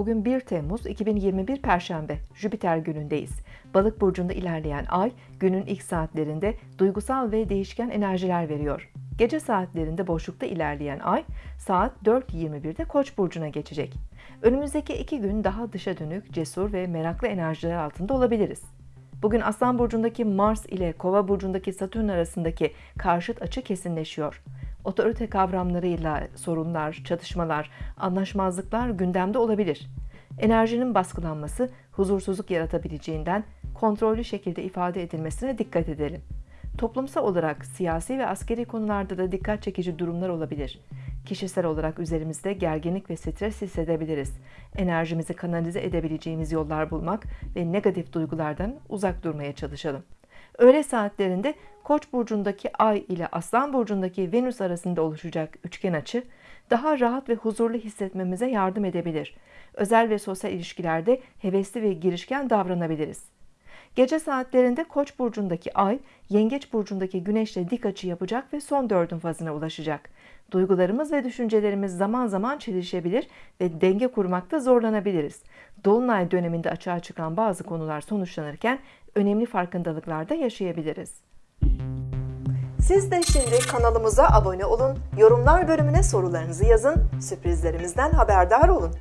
Bugün 1 Temmuz 2021 Perşembe, Jüpiter günündeyiz. Balık burcunda ilerleyen ay, günün ilk saatlerinde duygusal ve değişken enerjiler veriyor. Gece saatlerinde boşlukta ilerleyen ay, saat 4.21'de Koç burcuna geçecek. Önümüzdeki iki gün daha dışa dönük, cesur ve meraklı enerjiler altında olabiliriz. Bugün Aslan burcundaki Mars ile Kova burcundaki Satürn arasındaki karşıt açı kesinleşiyor. Otorite kavramlarıyla sorunlar, çatışmalar, anlaşmazlıklar gündemde olabilir. Enerjinin baskılanması huzursuzluk yaratabileceğinden kontrollü şekilde ifade edilmesine dikkat edelim. Toplumsal olarak siyasi ve askeri konularda da dikkat çekici durumlar olabilir. Kişisel olarak üzerimizde gerginlik ve stres hissedebiliriz. Enerjimizi kanalize edebileceğimiz yollar bulmak ve negatif duygulardan uzak durmaya çalışalım. Öğle saatlerinde Koç burcundaki Ay ile Aslan burcundaki Venüs arasında oluşacak üçgen açı daha rahat ve huzurlu hissetmemize yardım edebilir. Özel ve sosyal ilişkilerde hevesli ve girişken davranabiliriz. Gece saatlerinde Koç burcundaki Ay, Yengeç burcundaki Güneşle dik açı yapacak ve son dördün fazına ulaşacak. Duygularımız ve düşüncelerimiz zaman zaman çelişebilir ve denge kurmakta zorlanabiliriz. Dolunay döneminde açığa çıkan bazı konular sonuçlanırken önemli farkındalıklar da yaşayabiliriz. Siz de şimdi kanalımıza abone olun, yorumlar bölümüne sorularınızı yazın, sürprizlerimizden haberdar olun.